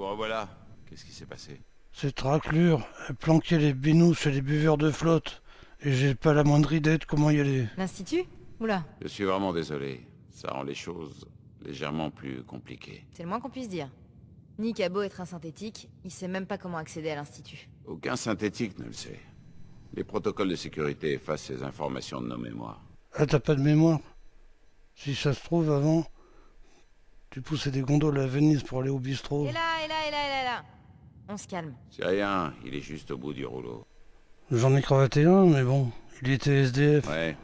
Vous revoilà. Qu'est-ce qui s'est passé? Cette raclure, elle planquait les binous chez les buveurs de flotte. Et j'ai pas la moindre idée de comment y aller. L'Institut? Oula, Je suis vraiment désolé. Ça rend les choses légèrement plus compliquées. c'est le moins qu'on puisse dire. Nick a beau être un synthétique, il sait même pas comment accéder à l'Institut. Aucun synthétique ne le sait. Les protocoles de sécurité effacent ces informations de nos mémoires. Ah, t'as pas de mémoire? Si ça se trouve, avant, tu poussais des gondoles à Venise pour aller au bistrot. Et là, là, là On se calme. C'est rien, il est juste au bout du rouleau. J'en ai cravaté un, mais bon, il était SDF. Ouais.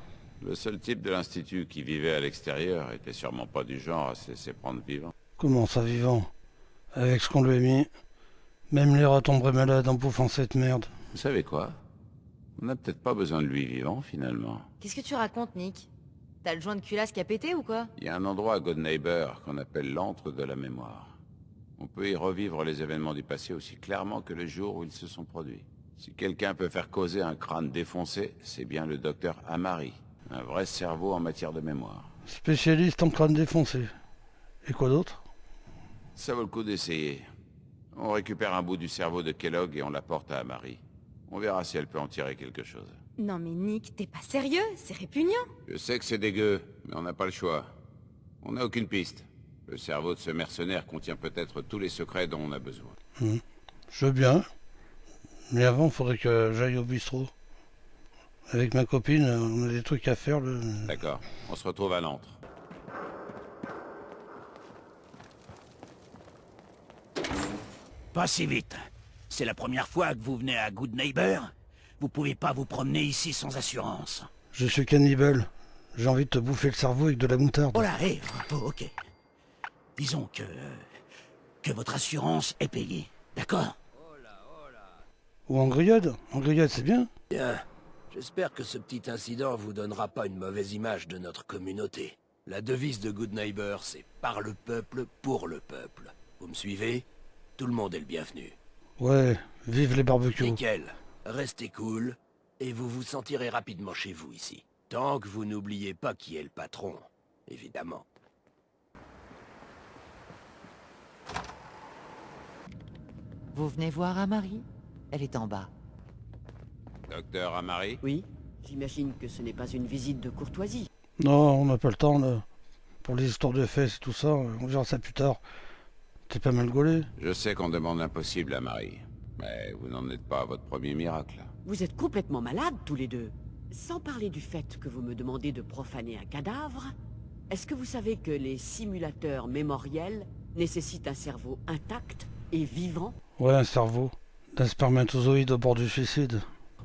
Le seul type de l'institut qui vivait à l'extérieur était sûrement pas du genre à se laisser prendre vivant. Comment ça, vivant? Avec ce qu'on lui a mis. Même les rats tomberaient malades en bouffant cette merde. Vous savez quoi? On n'a peut-être pas besoin de lui vivant finalement. Qu'est-ce que tu racontes, Nick? T'as le joint de culasse qui a pété ou quoi? Il y a un endroit à Good Neighbor qu'on appelle l'antre de la mémoire. On peut y revivre les événements du passé aussi clairement que le jour où ils se sont produits. Si quelqu'un peut faire causer un crâne défoncé, c'est bien le docteur Amari, un vrai cerveau en matière de mémoire. Spécialiste en crâne défoncé. Et quoi d'autre? Ça vaut le coup d'essayer. On récupère un bout du cerveau de Kellogg et on l'apporte à Amari. On verra si elle peut en tirer quelque chose. Non mais Nick, t'es pas sérieux? C'est répugnant Je sais que c'est dégueu, mais on n'a pas le choix. On n'a aucune piste. Le cerveau de ce mercenaire contient peut-être tous les secrets dont on a besoin. Je veux bien. Mais avant, faudrait que j'aille au bistrot. Avec ma copine, on a des trucs à faire. Le... D'accord, on se retrouve à l'antre. Pas si vite. C'est la première fois que vous venez à Good Neighbor Vous pouvez pas vous promener ici sans assurance. Je suis cannibale. J'ai envie de te bouffer le cerveau avec de la moutarde. Oh là, hé, oh, ok. Disons que... que votre assurance est payée, d'accord? Ou en grillade En grillade, c'est bien. Bien. J'espère que ce petit incident vous donnera pas une mauvaise image de notre communauté. La devise de Good Neighbor, c'est par le peuple, pour le peuple. Vous me suivez? Tout le monde est le bienvenu. Ouais, vive les barbecues. Nickel. Restez cool, et vous vous sentirez rapidement chez vous ici. Tant que vous n'oubliez pas qui est le patron, évidemment. Vous venez voir Amari? Elle est en bas. Docteur Amari? Oui, j'imagine que ce n'est pas une visite de courtoisie. Non, on n'a pas le temps, là. Pour les histoires de fesses et tout ça, on verra ça plus tard. T'es pas mal gaulé Je sais qu'on demande l'impossible à Marie, mais vous n'en êtes pas à votre premier miracle. Vous êtes complètement malades tous les deux. Sans parler du fait que vous me demandez de profaner un cadavre, est-ce que vous savez que les simulateurs mémoriels nécessitent un cerveau intact et vivant Ouais, un cerveau. D'un spermatozoïde au bord du suicide.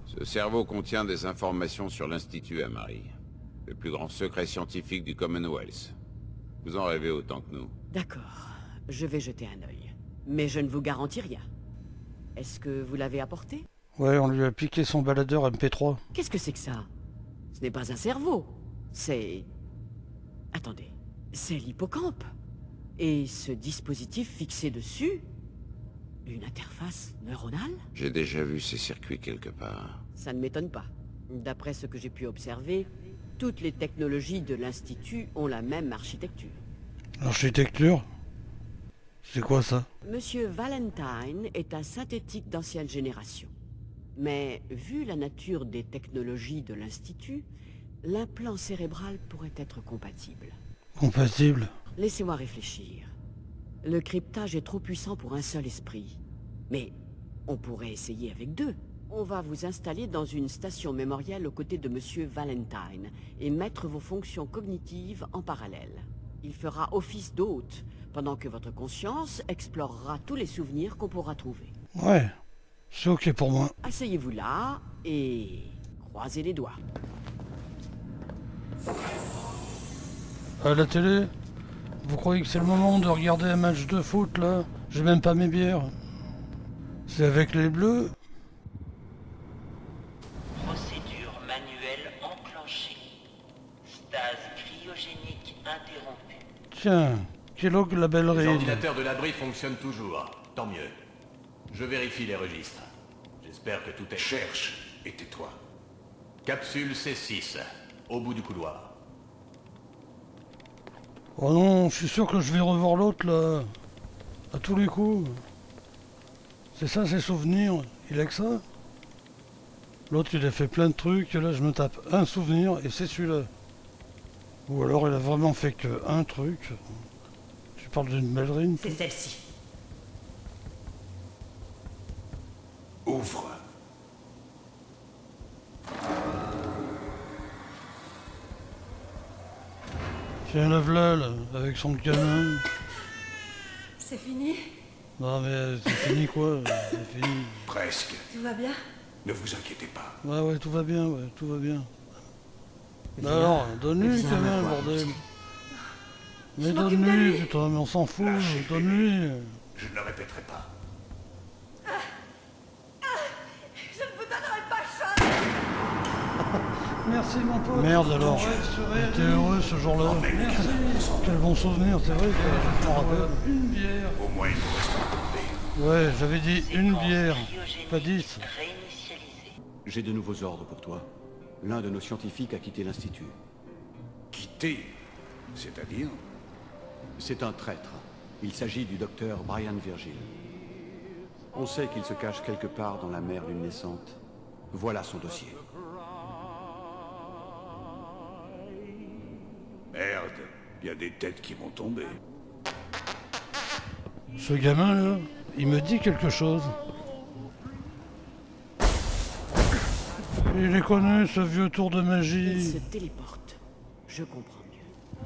Ce cerveau contient des informations sur l'Institut Amari, le plus grand secret scientifique du Commonwealth. Vous en rêvez autant que nous. D'accord, je vais jeter un œil. Mais je ne vous garantis rien. Est-ce que vous l'avez apporté? Ouais, on lui a piqué son baladeur MP3. Qu'est-ce que c'est que ça? Ce n'est pas un cerveau. C'est... Attendez. C'est l'hippocampe. Et ce dispositif fixé dessus Une interface neuronale J'ai déjà vu ces circuits quelque part. Ça ne m'étonne pas. D'après ce que j'ai pu observer, toutes les technologies de l'Institut ont la même architecture. L'architecture C'est quoi ça? Monsieur Valentine est un synthétique d'ancienne génération. Mais vu la nature des technologies de l'Institut, l'implant cérébral pourrait être compatible. Compatible? Laissez-moi réfléchir. Le cryptage est trop puissant pour un seul esprit. Mais on pourrait essayer avec deux. On va vous installer dans une station mémorielle aux côtés de Monsieur Valentine et mettre vos fonctions cognitives en parallèle. Il fera office d'hôte, pendant que votre conscience explorera tous les souvenirs qu'on pourra trouver. Ouais, c'est ok pour moi. Asseyez-vous là et croisez les doigts. À la télé? Vous croyez que c'est le moment de regarder un match de foot là? J'ai même pas mes bières. C'est avec les bleus Procédure manuelle enclenchée. Stase cryogénique interrompue. Tiens, Kellogg la belle ordinateurs de l'abri fonctionnent toujours. Tant mieux. Je vérifie les registres. J'espère que tout est... Cherche et tais-toi. Capsule C6, au bout du couloir. Oh non, je suis sûr que je vais revoir l'autre là. À tous les coups. C'est ça, ses souvenirs. Il a que ça L'autre, il a fait plein de trucs, et là, je me tape un souvenir, et c'est celui-là. Ou alors, il a vraiment fait que un truc. Tu parles d'une ballerine C'est celle-ci. Ouvre. Tiens, la v'là, là, avec son gamin. C'est fini Non, mais c'est fini, quoi. C'est fini. Presque. Tout va bien Ne vous inquiétez pas. Ouais, ouais, tout va bien, ouais, tout va bien. Bah alors, donne-lui quand même, bordel. Mais donne-lui, lui. putain, mais on s'en fout, donne-lui. Je ne le répéterai pas. Je ne vous donnerai pas chance Merci mon pote. Merde alors. J'étais heureux ce jour-là. Merci. Quel bon souvenir, c'est vrai que je m'en rappelle. Une bière. Au moins, il nous reste un Ouais, j'avais dit une bière, pas dix. J'ai de nouveaux ordres pour toi. L'un de nos scientifiques a quitté l'Institut. Quitter. C'est-à-dire? C'est un traître. Il s'agit du docteur Brian Virgil. On sait qu'il se cache quelque part dans la mer luminescente. Voilà son dossier. Il y a des têtes qui vont tomber. Ce gamin là, il me dit quelque chose. Il est connu ce vieux tour de Il magie. se téléporte. Je comprends mieux.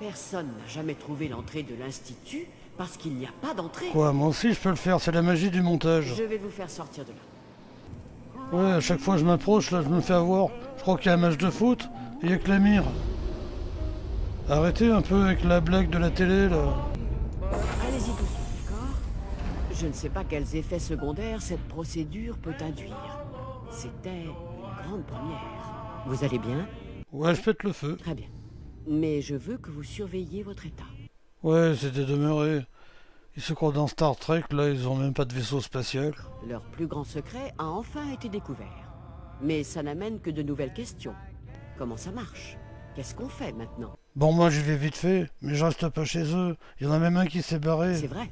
Personne n'a jamais trouvé l'entrée de l'Institut parce qu'il n'y a pas d'entrée. Quoi, moi aussi je peux le faire, c'est la magie du montage. Je vais vous faire sortir de là. Ouais, à chaque fois que je m'approche, là, je me fais avoir. Je crois qu'il y a un match de foot, et il y a que la mire. Arrêtez un peu avec la blague de la télé, là. Allez-y doucement, d'accord? Je ne sais pas quels effets secondaires cette procédure peut induire. C'était une grande première. Vous allez bien? Ouais, je pète le feu. Très bien. Mais je veux que vous surveilliez votre état. Ouais, c'était demeuré. Ils se croient dans Star Trek, là, ils ont même pas de vaisseau spatial. Leur plus grand secret a enfin été découvert. Mais ça n'amène que de nouvelles questions. Comment ça marche? Qu'est-ce qu'on fait maintenant? Bon, moi j'y vais vite fait, mais je reste pas chez eux. Il y en a même un qui s'est barré. C'est vrai.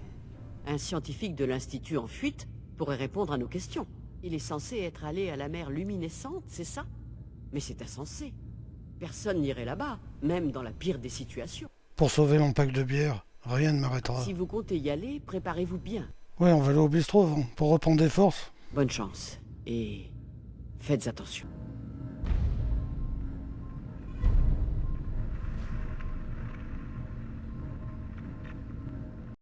Un scientifique de l'Institut en fuite pourrait répondre à nos questions. Il est censé être allé à la mer luminescente, c'est ça? Mais c'est insensé. Personne n'irait là-bas, même dans la pire des situations. Pour sauver mon pack de bière, rien ne m'arrêtera. Si vous comptez y aller, préparez-vous bien. Ouais, on va aller au bistrot avant, pour reprendre des forces. Bonne chance. Et faites attention.